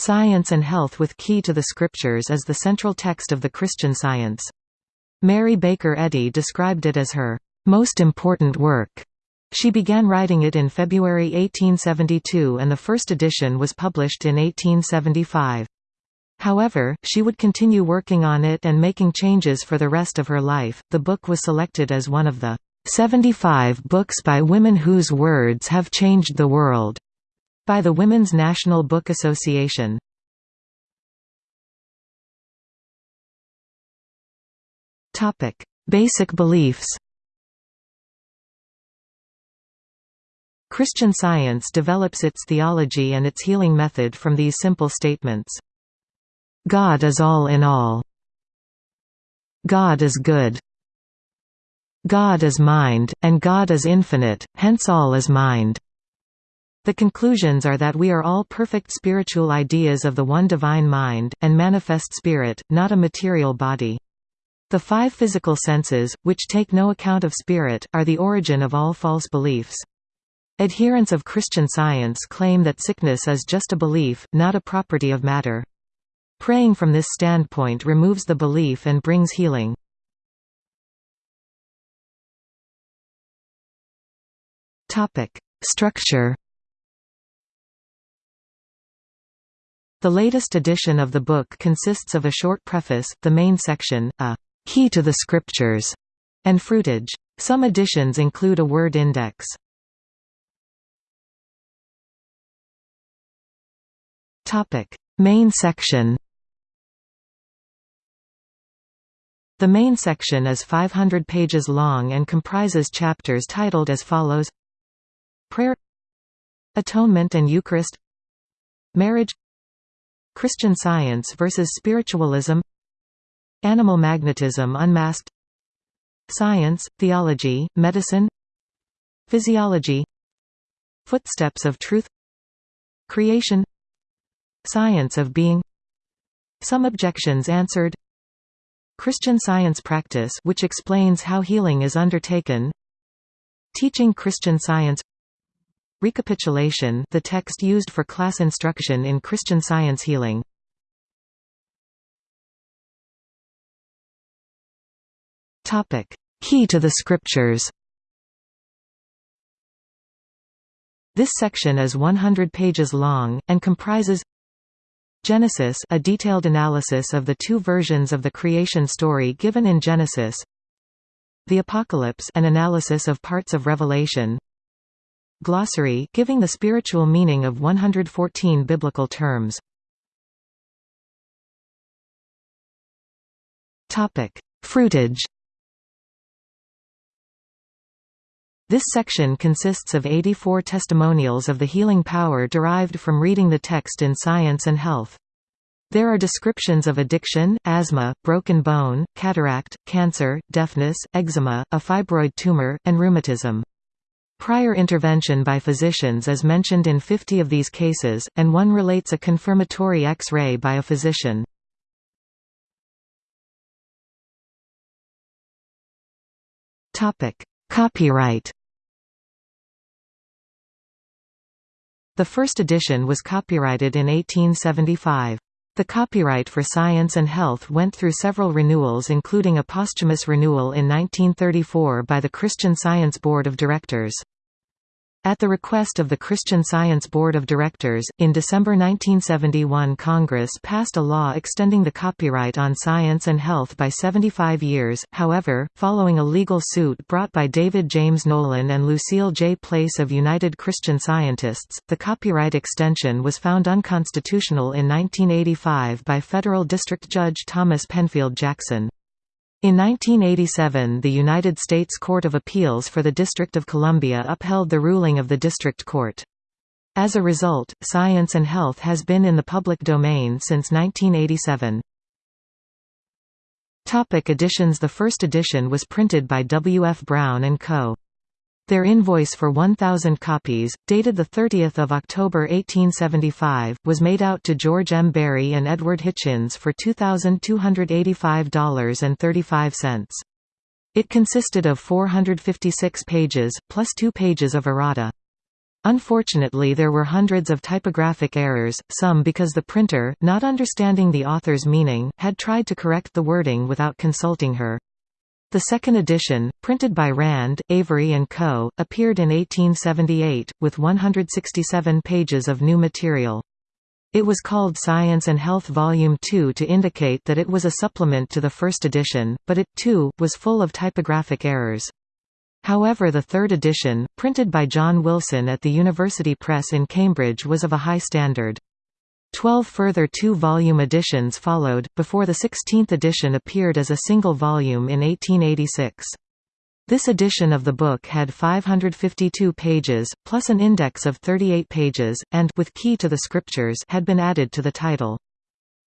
Science and Health with Key to the Scriptures is the central text of the Christian Science. Mary Baker Eddy described it as her most important work. She began writing it in February 1872 and the first edition was published in 1875. However, she would continue working on it and making changes for the rest of her life. The book was selected as one of the 75 books by women whose words have changed the world by the Women's National Book Association. Topic: Basic beliefs. Christian Science develops its theology and its healing method from these simple statements. God is all in all. God is good. God is mind, and God is infinite, hence all is mind. The conclusions are that we are all perfect spiritual ideas of the one divine mind, and manifest spirit, not a material body. The five physical senses, which take no account of spirit, are the origin of all false beliefs. Adherents of Christian Science claim that sickness is just a belief, not a property of matter. Praying from this standpoint removes the belief and brings healing. Structure The latest edition of the book consists of a short preface, the main section, a «key to the scriptures», and fruitage. Some editions include a word index. Topic: Main section. The main section is 500 pages long and comprises chapters titled as follows. Prayer. Atonement and Eucharist. Marriage Christian Science versus Spiritualism Animal Magnetism Unmasked Science, Theology, Medicine Physiology Footsteps of Truth Creation Science of Being Some Objections Answered Christian Science Practice which explains how healing is undertaken Teaching Christian Science Recapitulation the text used for class instruction in Christian Science healing. Key to the Scriptures. This section is 100 pages long, and comprises Genesis a detailed analysis of the two versions of the creation story given in Genesis The Apocalypse an analysis of parts of Revelation Glossary giving the spiritual meaning of 114 biblical terms. Topic: Fruitage. This section consists of 84 testimonials of the healing power derived from reading the text in Science and Health. There are descriptions of addiction, asthma, broken bone, cataract, cancer, deafness, eczema, a fibroid tumor, and rheumatism. Prior intervention by physicians is mentioned in 50 of these cases, and one relates a confirmatory X-ray by a physician. Copyright The first edition was copyrighted in 1875. The copyright for Science and Health went through several renewals including a posthumous renewal in 1934 by the Christian Science Board of Directors. At the request of the Christian Science Board of Directors, in December 1971 Congress passed a law extending the copyright on science and health by 75 years, however, following a legal suit brought by David James Nolan and Lucille J. Place of United Christian Scientists, the copyright extension was found unconstitutional in 1985 by federal district judge Thomas Penfield Jackson. In 1987 the United States Court of Appeals for the District of Columbia upheld the ruling of the district court. As a result, Science and Health has been in the public domain since 1987. Topic editions The first edition was printed by W. F. Brown & Co. Their invoice for 1,000 copies, dated 30 October 1875, was made out to George M. Barry and Edward Hitchens for $2,285.35. It consisted of 456 pages, plus two pages of errata. Unfortunately there were hundreds of typographic errors, some because the printer, not understanding the author's meaning, had tried to correct the wording without consulting her. The second edition, printed by Rand, Avery & Co., appeared in 1878, with 167 pages of new material. It was called Science and Health Volume 2 to indicate that it was a supplement to the first edition, but it, too, was full of typographic errors. However the third edition, printed by John Wilson at the University Press in Cambridge was of a high standard. Twelve further two-volume editions followed, before the sixteenth edition appeared as a single volume in 1886. This edition of the book had 552 pages, plus an index of 38 pages, and with Key to the Scriptures had been added to the title.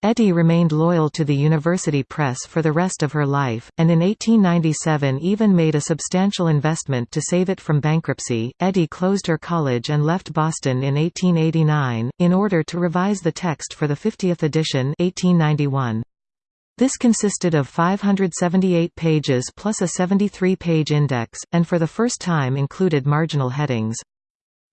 Eddy remained loyal to the university press for the rest of her life, and in 1897 even made a substantial investment to save it from bankruptcy. Eddy closed her college and left Boston in 1889, in order to revise the text for the 50th edition 1891. This consisted of 578 pages plus a 73-page index, and for the first time included marginal headings.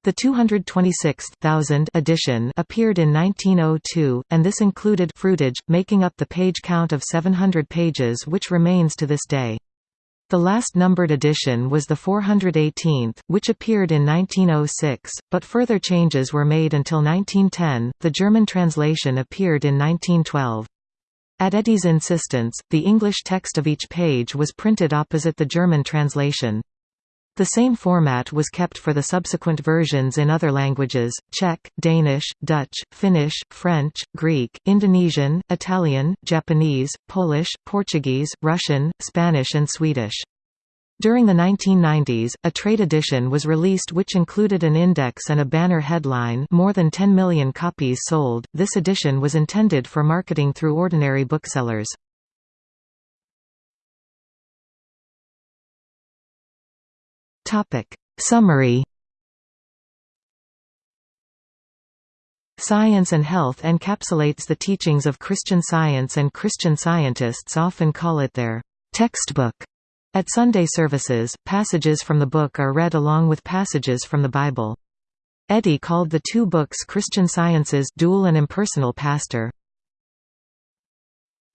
The 226,000 edition appeared in 1902, and this included fruitage, making up the page count of 700 pages which remains to this day. The last numbered edition was the 418th, which appeared in 1906, but further changes were made until 1910. The German translation appeared in 1912. At Eddy's insistence, the English text of each page was printed opposite the German translation. The same format was kept for the subsequent versions in other languages, Czech, Danish, Dutch, Finnish, French, Greek, Indonesian, Italian, Japanese, Polish, Portuguese, Russian, Spanish and Swedish. During the 1990s, a trade edition was released which included an index and a banner headline more than 10 million copies sold. This edition was intended for marketing through ordinary booksellers. Topic. Summary Science and Health encapsulates the teachings of Christian Science and Christian scientists often call it their textbook. At Sunday services, passages from the book are read along with passages from the Bible. Eddy called the two books Christian Science's dual and impersonal pastor.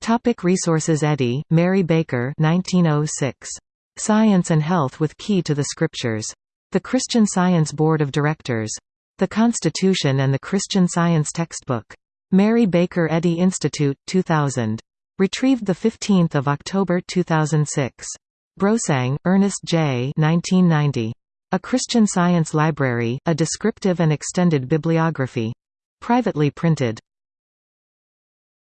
Topic resources Eddy, Mary Baker 1906. Science and Health with Key to the Scriptures. The Christian Science Board of Directors. The Constitution and the Christian Science Textbook. Mary Baker Eddy Institute, 2000. Retrieved 15 October 2006. Brosang, Ernest J. 1990. A Christian Science Library, a descriptive and extended bibliography. Privately printed.